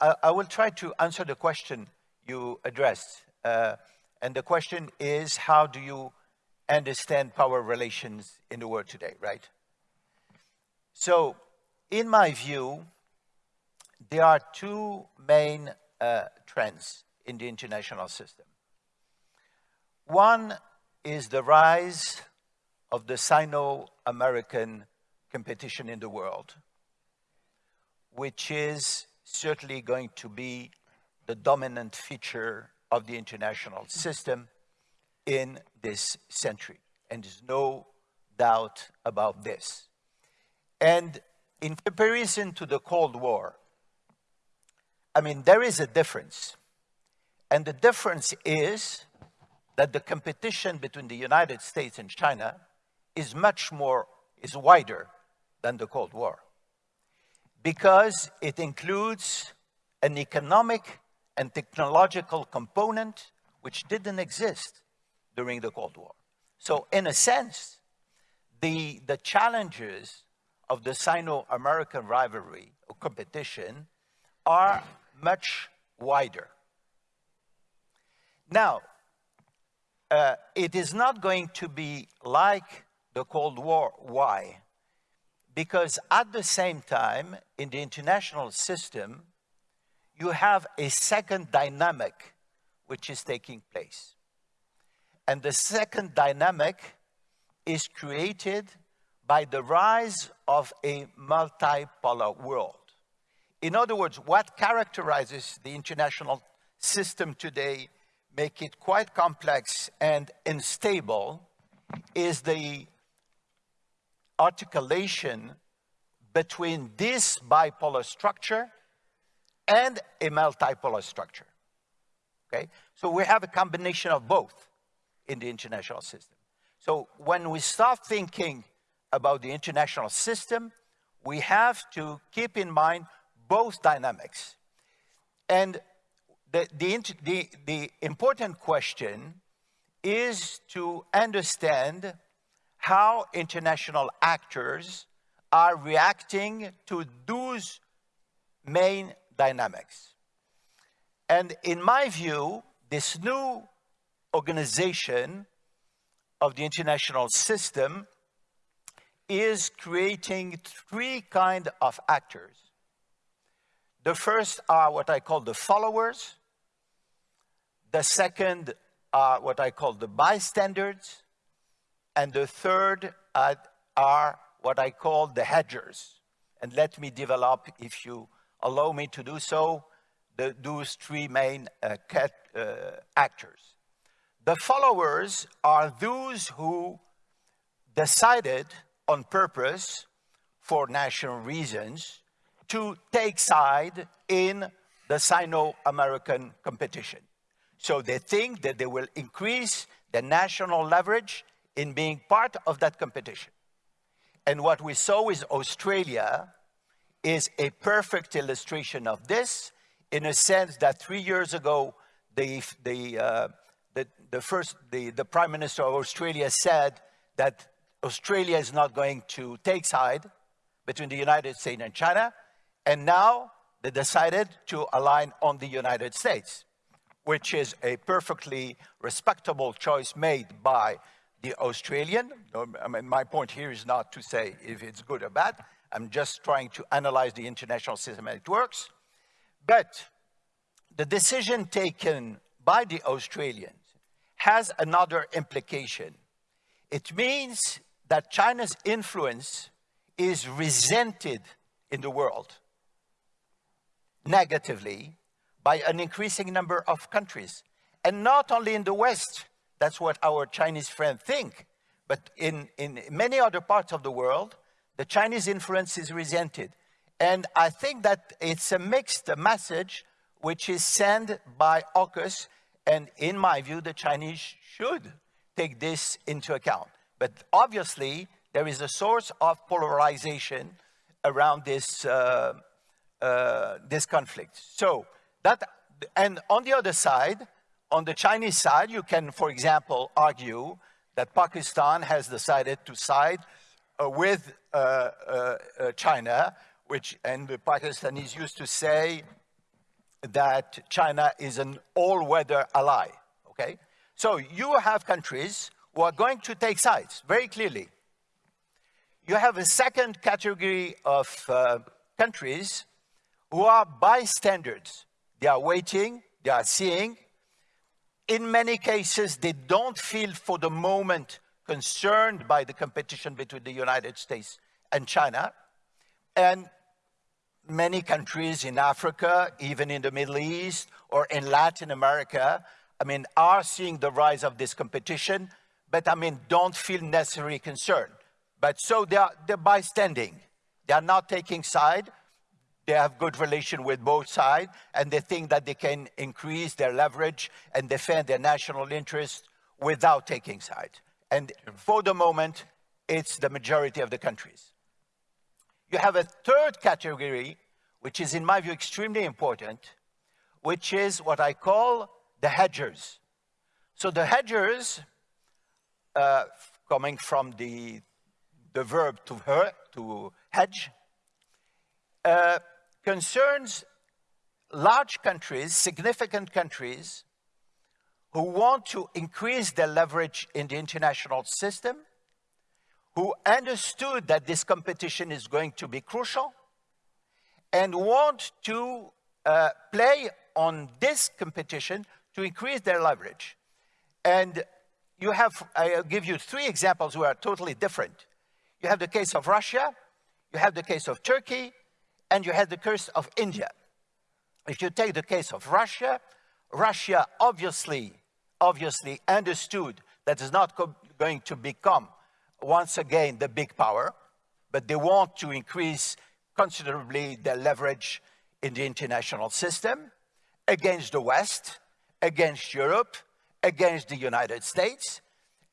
I, I, will try to answer the question you addressed. Uh, and the question is, how do you understand power relations in the world today, right? So, in my view, there are two main uh, trends in the international system. One is the rise of the Sino-American competition in the world, which is certainly going to be the dominant feature of the international system in this century. And there's no doubt about this. And in comparison to the Cold War, I mean, there is a difference. And the difference is that the competition between the United States and China is much more, is wider than the Cold War. Because it includes an economic and technological component which didn't exist during the Cold War. So in a sense, the, the challenges of the Sino-American rivalry or competition are much wider. Now, uh, it is not going to be like the Cold War. Why? Because at the same time, in the international system, you have a second dynamic which is taking place. And the second dynamic is created by the rise of a multipolar world. In other words, what characterizes the international system today, make it quite complex and unstable, is the articulation between this bipolar structure and a multipolar structure. Okay? So we have a combination of both in the international system. So when we start thinking about the international system, we have to keep in mind both dynamics. And the, the, the, the important question is to understand how international actors are reacting to those main dynamics. And in my view, this new organization of the international system is creating three kind of actors. The first are what I call the followers. The second are what I call the bystanders. And the third are, are what I call the hedgers. And let me develop, if you allow me to do so, the, those three main uh, cat, uh, actors. The followers are those who decided on purpose for national reasons to take side in the Sino-American competition. So they think that they will increase the national leverage in being part of that competition. And what we saw with Australia is a perfect illustration of this in a sense that three years ago, the, the, uh, the, the, first, the, the Prime Minister of Australia said that Australia is not going to take side between the United States and China, and now they decided to align on the United States, which is a perfectly respectable choice made by the Australian. I mean, my point here is not to say if it's good or bad. I'm just trying to analyze the international system and it works. But the decision taken by the Australians has another implication. It means that China's influence is resented in the world negatively by an increasing number of countries. And not only in the West, that's what our Chinese friends think, but in, in many other parts of the world, the Chinese influence is resented. And I think that it's a mixed message which is sent by AUKUS, and in my view, the Chinese should take this into account. But obviously, there is a source of polarization around this, uh, uh, this conflict. So that, and on the other side, on the Chinese side, you can, for example, argue that Pakistan has decided to side uh, with uh, uh, uh, China, which, and the Pakistanis used to say, that China is an all-weather ally, okay? So you have countries who are going to take sides, very clearly. You have a second category of uh, countries who are bystanders. They are waiting, they are seeing. In many cases, they don't feel for the moment concerned by the competition between the United States and China. And many countries in Africa, even in the Middle East or in Latin America, I mean, are seeing the rise of this competition, but I mean, don't feel necessarily concerned. But so they are, they're bystanding. They are not taking side. They have good relation with both sides, and they think that they can increase their leverage and defend their national interest without taking side. And for the moment, it's the majority of the countries. You have a third category, which is in my view extremely important, which is what I call the hedgers. So the hedgers, uh, coming from the, the verb to, her, to hedge, uh, concerns large countries, significant countries, who want to increase their leverage in the international system, who understood that this competition is going to be crucial, and want to uh, play on this competition to increase their leverage. And you have, I'll give you three examples who are totally different. You have the case of Russia, you have the case of Turkey, and you had the case of India. If you take the case of Russia, Russia obviously obviously understood that it's not going to become once again the big power, but they want to increase considerably their leverage in the international system against the West, against Europe, against the United States,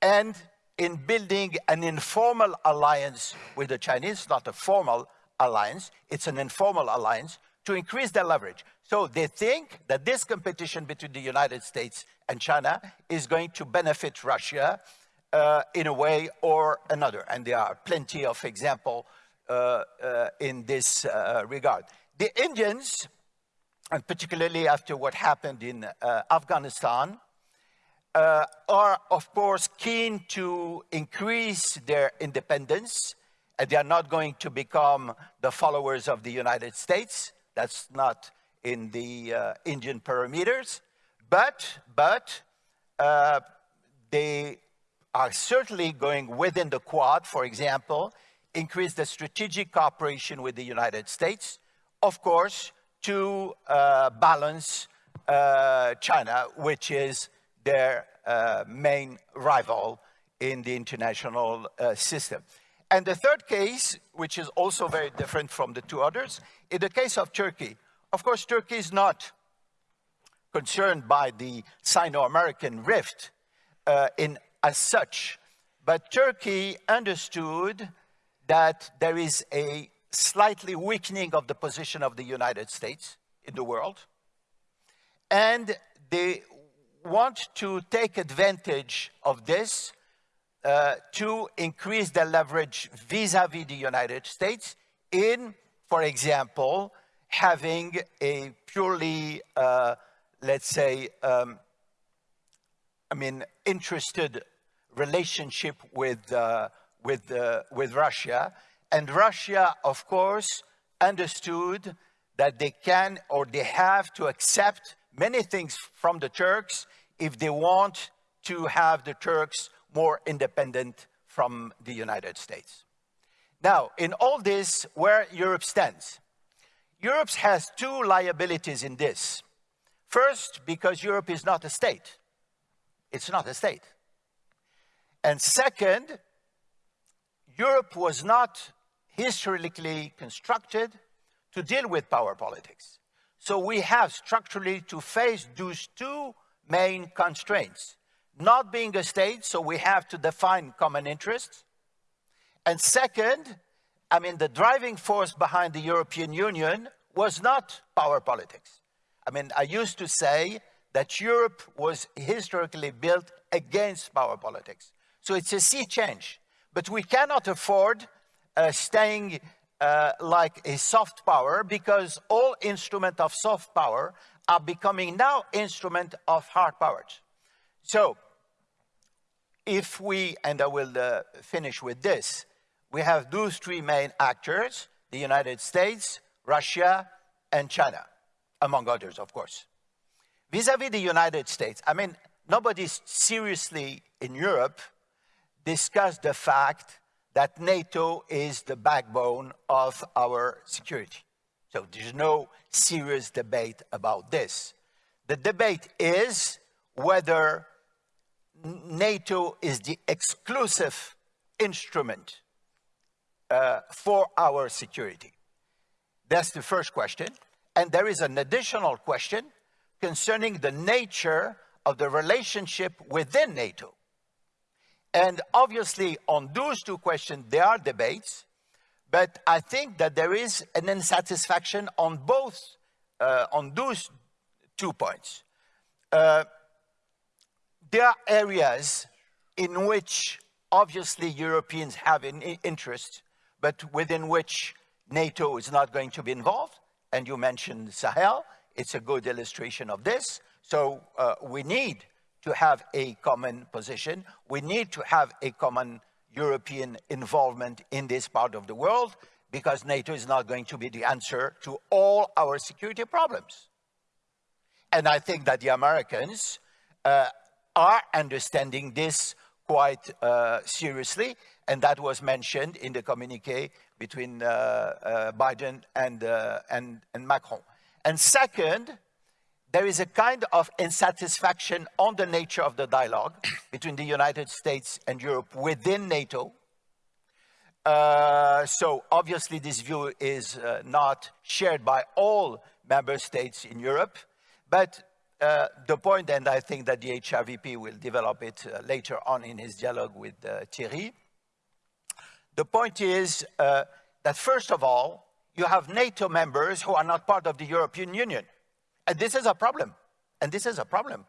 and in building an informal alliance with the Chinese, not a formal alliance, it's an informal alliance to increase their leverage. So they think that this competition between the United States and China is going to benefit Russia uh, in a way or another. And there are plenty of examples uh, uh, in this uh, regard. The Indians, and particularly after what happened in uh, Afghanistan, uh, are of course keen to increase their independence they are not going to become the followers of the United States. That's not in the uh, Indian parameters, but, but uh, they are certainly going within the Quad, for example, increase the strategic cooperation with the United States, of course, to uh, balance uh, China, which is their uh, main rival in the international uh, system. And the third case, which is also very different from the two others, in the case of Turkey. Of course, Turkey is not concerned by the Sino-American rift uh, in, as such, but Turkey understood that there is a slightly weakening of the position of the United States in the world, and they want to take advantage of this uh, to increase their leverage vis-à-vis -vis the United States in, for example, having a purely, uh, let's say, um, I mean, interested relationship with, uh, with, uh, with Russia. And Russia, of course, understood that they can or they have to accept many things from the Turks if they want to have the Turks more independent from the United States. Now, in all this, where Europe stands, Europe has two liabilities in this. First, because Europe is not a state. It's not a state. And second, Europe was not historically constructed to deal with power politics. So we have structurally to face those two main constraints not being a state, so we have to define common interests. And second, I mean, the driving force behind the European Union was not power politics. I mean, I used to say that Europe was historically built against power politics. So it's a sea change. But we cannot afford uh, staying uh, like a soft power because all instruments of soft power are becoming now instrument of hard powers. So, if we, and I will uh, finish with this, we have those three main actors, the United States, Russia, and China, among others, of course. Vis-à-vis -vis the United States, I mean, nobody seriously in Europe discussed the fact that NATO is the backbone of our security. So there's no serious debate about this. The debate is whether NATO is the exclusive instrument uh, for our security. That's the first question. And there is an additional question concerning the nature of the relationship within NATO. And obviously, on those two questions, there are debates, but I think that there is an insatisfaction on both, uh, on those two points. Uh, there are areas in which obviously Europeans have an interest, but within which NATO is not going to be involved. And you mentioned Sahel. It's a good illustration of this. So uh, we need to have a common position. We need to have a common European involvement in this part of the world because NATO is not going to be the answer to all our security problems. And I think that the Americans uh, are understanding this quite uh, seriously, and that was mentioned in the communique between uh, uh Biden and, uh, and, and Macron. And second, there is a kind of insatisfaction on the nature of the dialogue between the United States and Europe within NATO. Uh, so obviously this view is uh, not shared by all member states in Europe, but uh, the point, and I think that the HRVP will develop it uh, later on in his dialogue with uh, Thierry, the point is uh, that first of all, you have NATO members who are not part of the European Union. And this is a problem. And this is a problem.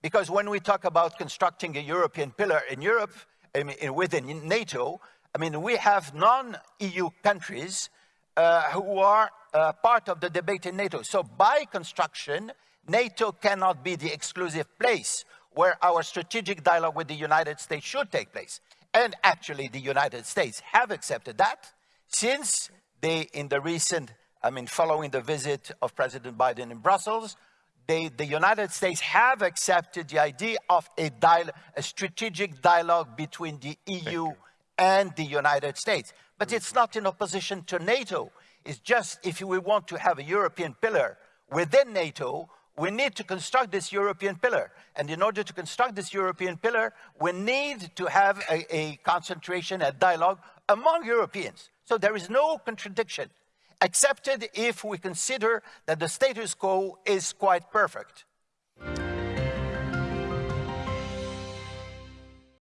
Because when we talk about constructing a European pillar in Europe, I mean, within NATO, I mean, we have non-EU countries uh, who are part of the debate in NATO. So by construction, NATO cannot be the exclusive place where our strategic dialogue with the United States should take place. And actually, the United States have accepted that since they, in the recent, I mean, following the visit of President Biden in Brussels, they, the United States have accepted the idea of a, a strategic dialogue between the EU and the United States. But it's not in opposition to NATO. It's just if we want to have a European pillar within NATO, we need to construct this European pillar. And in order to construct this European pillar, we need to have a, a concentration, a dialogue among Europeans. So there is no contradiction, excepted if we consider that the status quo is quite perfect.